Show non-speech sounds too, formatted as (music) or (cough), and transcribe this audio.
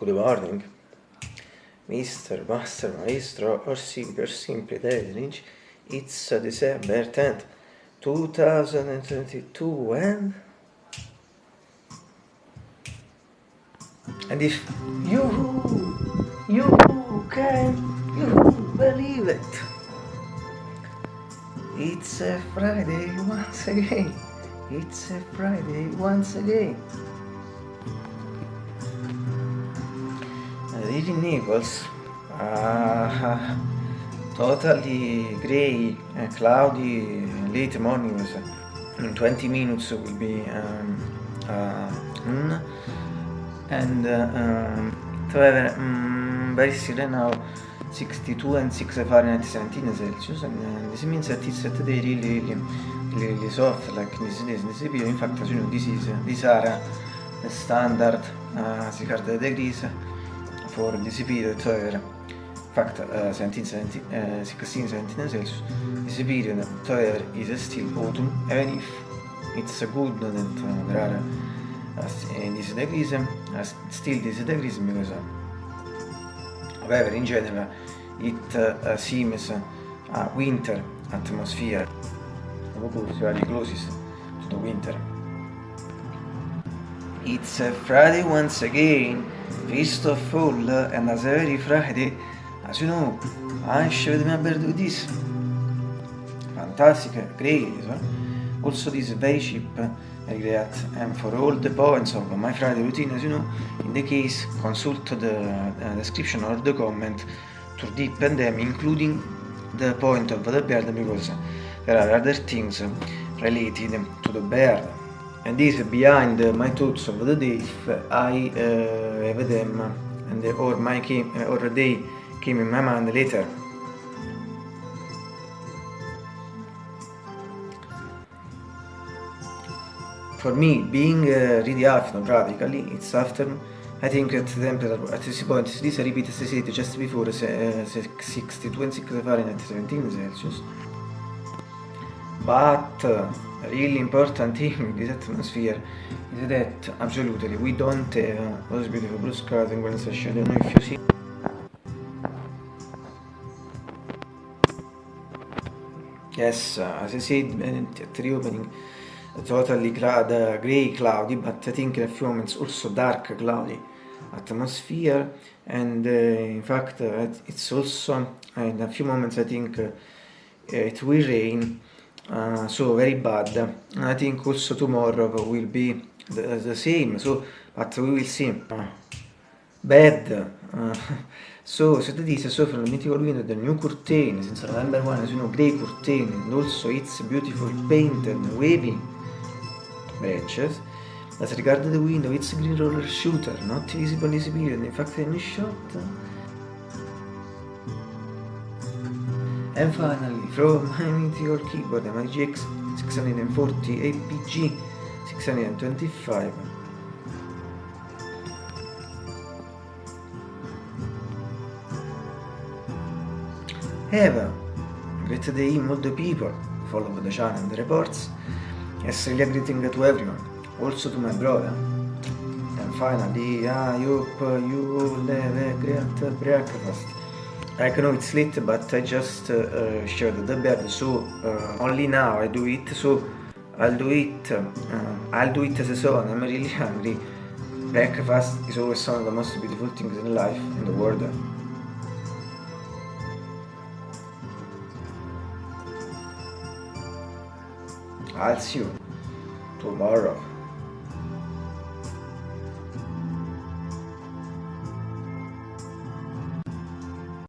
Good morning, Mr. Master Maestro, or or simply David It's December 10th, 2022, and... And if you, you can, you believe it, it's a Friday once again. It's a Friday once again. Here in Naples, uh, totally grey, uh, cloudy, late morning. In 20 minutes will be um, uh, mm, and uh, um, however, um, very still now 62 and 6 Fahrenheit 17 Celsius. And uh, this means that it's today really really really soft like this in this period in fact as you know this is these are the standard uh, 600 degrees for however in fact uh, 17, 17, uh, 16 17 Celsius this period however is still autumn even if it's good that uh, there are uh, this degrees uh, still this degrees because uh, however in general it uh, seems a winter atmosphere. Of course very closest to the winter. It's a Friday once again feast of fall and as every Friday as you know I showed me about this fantastic great also this very cheap great and for all the points of my Friday routine as you know in the case consult the uh, description or the comment. To deepen them including the point of the beard because there are other things related to the beard and this behind my thoughts of the day. If I uh, have them and or my came, or they came in my mind later. For me being uh, really afternoon practically it's afternoon I think at the temperature at this point this repeat as I said just before uh, 62 and 6 Fahrenheit 17 Celsius but uh, really important thing in this atmosphere is that absolutely we don't have uh, those beautiful blue skies in Grand Session I don't know if you see yes uh, as I said at the opening totally cloud, uh, grey cloudy but I think in a few moments also dark cloudy atmosphere. And uh, in fact uh, it's also in a few moments I think uh, it will rain uh, so very bad. I think also tomorrow will be the, the same. So but we will see. Bad. So so that is so from the mythical window the new curtain since November 1 as you know grey curtain and also it's beautiful painted wavy branches as regarded the window it's green roller shooter not visible in in fact in shot and finally from (laughs) my mythical keyboard my GX 640 APG 625 Have a great day all the people follow the channel and the reports really greeting to everyone, also to my brother. And finally, I hope you have a great breakfast. I know it's late, but I just uh, shared the bed, so uh, only now I do it, so I'll do it, uh, I'll do it as a son, I'm really (laughs) hungry. Breakfast is always one of the most beautiful things in life, in the world. I'll see you tomorrow.